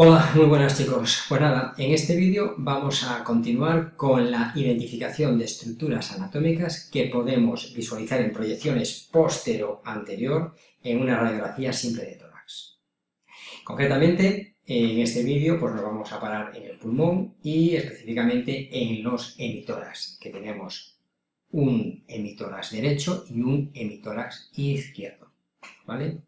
Hola, muy buenas chicos. Pues nada, en este vídeo vamos a continuar con la identificación de estructuras anatómicas que podemos visualizar en proyecciones postero-anterior en una radiografía simple de tórax. Concretamente, en este vídeo pues nos vamos a parar en el pulmón y específicamente en los hemitórax, que tenemos un hemitórax derecho y un hemitórax izquierdo, ¿vale?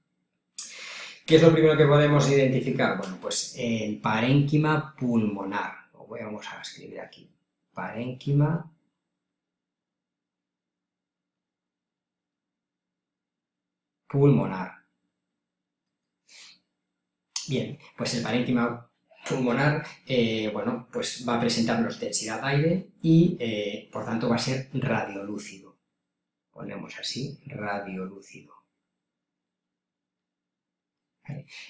¿Qué es lo primero que podemos identificar? Bueno, pues el parénquima pulmonar. Lo vamos a escribir aquí. Parénquima pulmonar. Bien, pues el parénquima pulmonar, eh, bueno, pues va a presentarnos densidad de aire y, eh, por tanto, va a ser radiolúcido. Ponemos así, radiolúcido.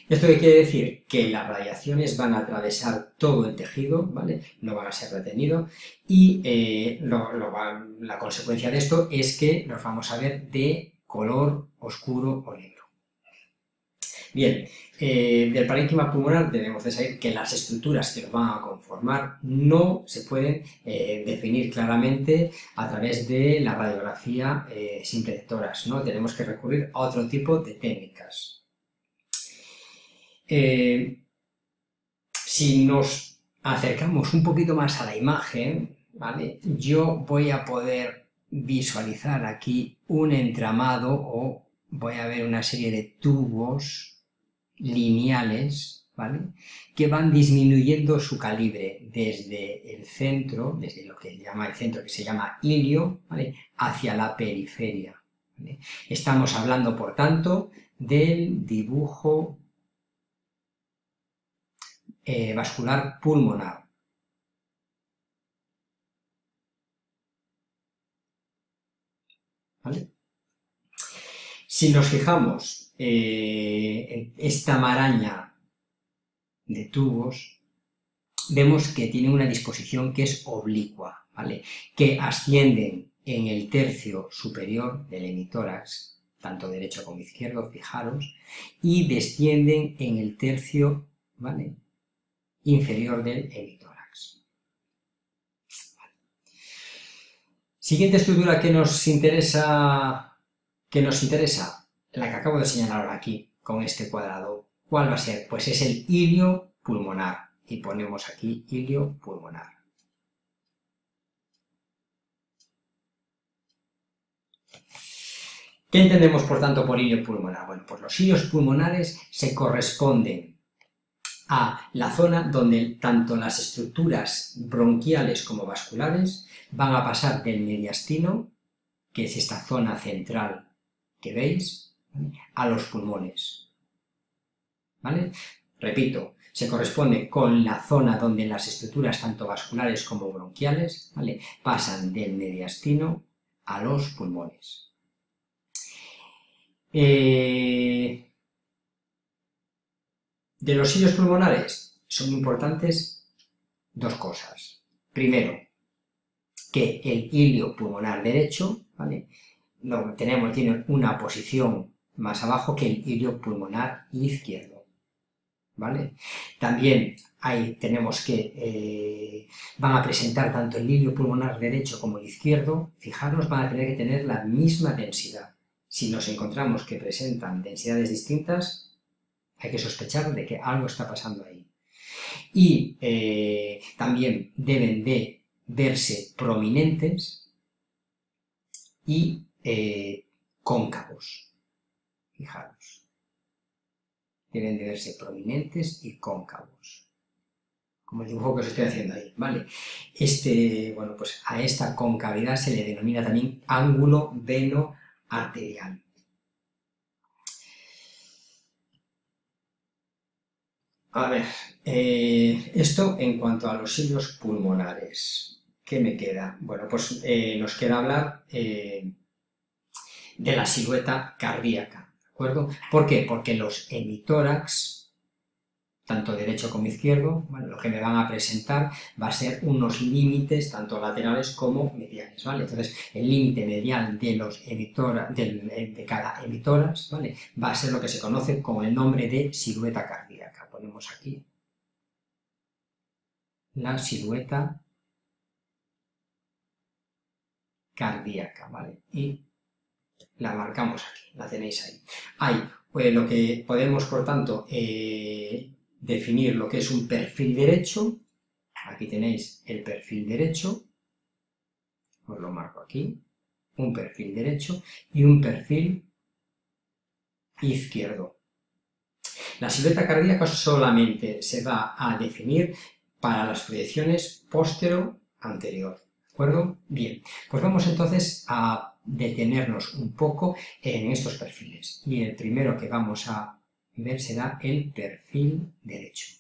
¿Esto qué quiere decir? Que las radiaciones van a atravesar todo el tejido, ¿vale? No van a ser retenidos y eh, la consecuencia de esto es que nos vamos a ver de color oscuro o negro. Bien, eh, del parénquima pulmonar debemos de saber que las estructuras que lo van a conformar no se pueden eh, definir claramente a través de la radiografía simple de toras, ¿no? Tenemos que recurrir a otro tipo de técnicas. Eh, si nos acercamos un poquito más a la imagen, ¿vale? yo voy a poder visualizar aquí un entramado o voy a ver una serie de tubos lineales ¿vale? que van disminuyendo su calibre desde el centro, desde lo que llama el centro que se llama ilio, ¿vale? hacia la periferia. Estamos hablando, por tanto, del dibujo eh, vascular pulmonar. Si nos fijamos eh, en esta maraña de tubos, vemos que tiene una disposición que es oblicua, ¿vale? que ascienden en el tercio superior del hemitórax, tanto derecho como izquierdo, fijaros, y descienden en el tercio ¿vale? Inferior del hemitórax. Siguiente estructura que nos interesa, que nos interesa, la que acabo de señalar ahora aquí, con este cuadrado. ¿Cuál va a ser? Pues es el ilio pulmonar. Y ponemos aquí ilio pulmonar. ¿Qué entendemos, por tanto, por ilio pulmonar? Bueno, pues los ilios pulmonares se corresponden a la zona donde tanto las estructuras bronquiales como vasculares van a pasar del mediastino, que es esta zona central que veis, a los pulmones. ¿Vale? Repito, se corresponde con la zona donde las estructuras tanto vasculares como bronquiales ¿vale? pasan del mediastino a los pulmones. Eh, de los hilos pulmonares son importantes dos cosas. Primero, que el hilio pulmonar derecho, ¿vale? tenemos, tiene una posición más abajo que el hilio pulmonar izquierdo. ¿Vale? También ahí tenemos que eh, van a presentar tanto el hilio pulmonar derecho como el izquierdo, fijaros, van a tener que tener la misma densidad. Si nos encontramos que presentan densidades distintas, hay que sospechar de que algo está pasando ahí. Y eh, también deben de verse prominentes y eh, cóncavos. Fijaros. Deben de verse prominentes y cóncavos. Como el dibujo que os estoy haciendo ahí, ¿vale? Este, bueno, pues a esta concavidad se le denomina también ángulo veno arterial. A ver, eh, esto en cuanto a los hilos pulmonares. ¿Qué me queda? Bueno, pues eh, nos queda hablar eh, de la silueta cardíaca, ¿de acuerdo? ¿Por qué? Porque los hemitórax tanto derecho como izquierdo, lo que me van a presentar va a ser unos límites tanto laterales como mediales, ¿vale? Entonces, el límite medial de, los de, cada emitoras, ¿vale? Va a ser lo que se conoce como el nombre de silueta cardíaca. Ponemos aquí la silueta cardíaca, ¿vale? Y la marcamos aquí, la tenéis ahí. Hay pues, lo que podemos, por tanto, eh, definir lo que es un perfil derecho. Aquí tenéis el perfil derecho, os lo marco aquí, un perfil derecho y un perfil izquierdo. La silueta cardíaca solamente se va a definir para las proyecciones postero-anterior. ¿De acuerdo? Bien, pues vamos entonces a detenernos un poco en estos perfiles. Y el primero que vamos a ver será el perfil derecho.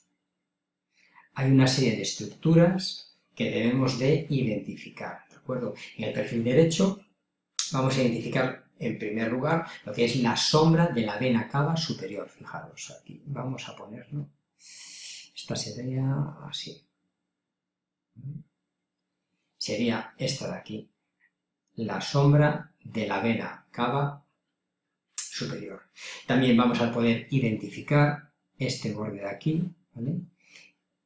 Hay una serie de estructuras que debemos de identificar. ¿De acuerdo? En el perfil derecho vamos a identificar en primer lugar lo que es la sombra de la vena cava superior. Fijaros, aquí vamos a ponerlo. Esta sería así. Sería esta de aquí, la sombra de la vena cava superior. También vamos a poder identificar este borde de aquí,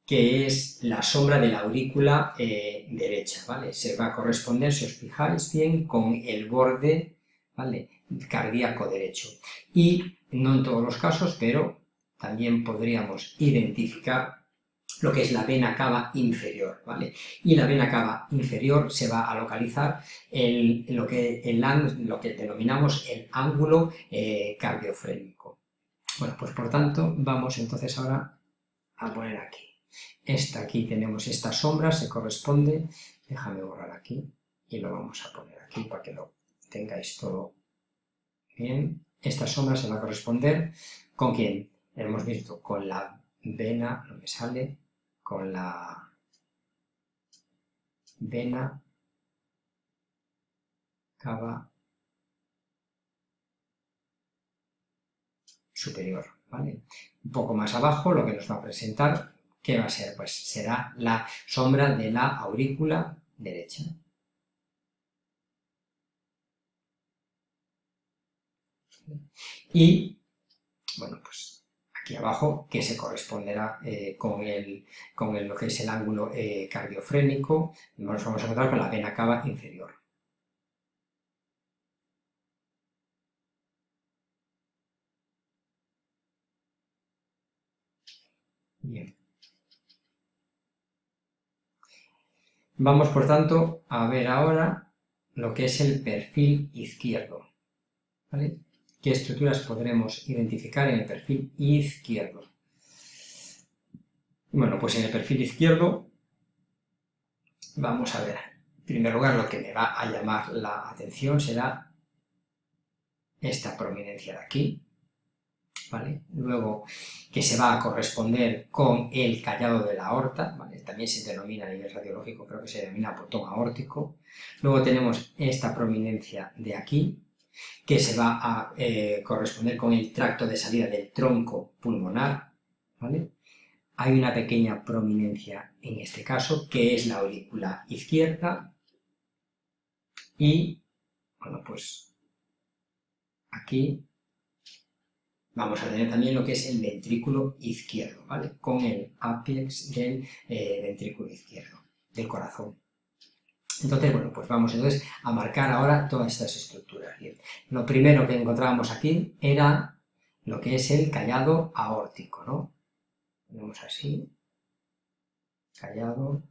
que es la sombra de la aurícula eh, derecha, ¿vale? Se va a corresponder, si os fijáis bien, con el borde ¿vale? cardíaco derecho. Y no en todos los casos, pero también podríamos identificar lo que es la vena cava inferior, ¿vale? Y la vena cava inferior se va a localizar en lo que, lo que denominamos el ángulo eh, cardiofrénico. Bueno, pues por tanto, vamos entonces ahora a poner aquí. Esta aquí tenemos esta sombra, se corresponde, déjame borrar aquí, y lo vamos a poner aquí para que lo tengáis todo bien. Esta sombra se va a corresponder con quién? Hemos visto con la vena, no me sale, con la vena cava superior, ¿vale? Un poco más abajo lo que nos va a presentar, ¿qué va a ser? Pues será la sombra de la aurícula derecha. Y, bueno, pues aquí abajo, que se corresponderá eh, con, el, con lo que es el ángulo eh, cardiofrénico, nos vamos a encontrar con la vena cava inferior. Bien. Vamos, por tanto, a ver ahora lo que es el perfil izquierdo. ¿vale? Qué estructuras podremos identificar en el perfil izquierdo. Bueno, pues en el perfil izquierdo vamos a ver, en primer lugar lo que me va a llamar la atención será esta prominencia de aquí, ¿vale? Luego que se va a corresponder con el callado de la aorta, ¿vale? También se denomina a nivel radiológico, creo que se denomina botón aórtico. Luego tenemos esta prominencia de aquí, que se va a eh, corresponder con el tracto de salida del tronco pulmonar, ¿vale? Hay una pequeña prominencia en este caso, que es la aurícula izquierda, y, bueno, pues aquí vamos a tener también lo que es el ventrículo izquierdo, ¿vale? Con el apex del eh, ventrículo izquierdo, del corazón. Entonces, bueno, pues vamos entonces a marcar ahora todas estas estructuras. Lo primero que encontrábamos aquí era lo que es el callado aórtico, ¿no? Ponemos así, callado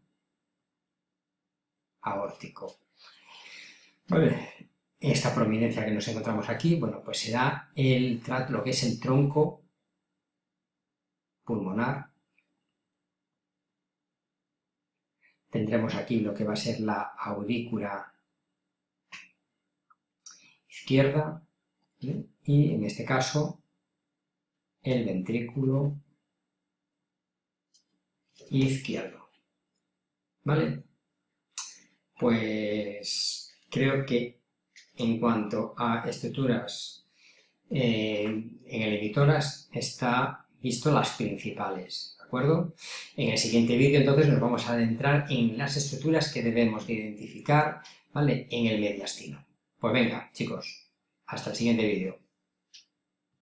aórtico. Vale, esta prominencia que nos encontramos aquí, bueno, pues será el, lo que es el tronco pulmonar tendremos aquí lo que va a ser la aurícula izquierda y en este caso el ventrículo izquierdo. ¿Vale? Pues creo que en cuanto a estructuras eh, en el emitoras está visto las principales. En el siguiente vídeo entonces nos vamos a adentrar en las estructuras que debemos de identificar ¿vale? en el mediastino. Pues venga, chicos, hasta el siguiente vídeo.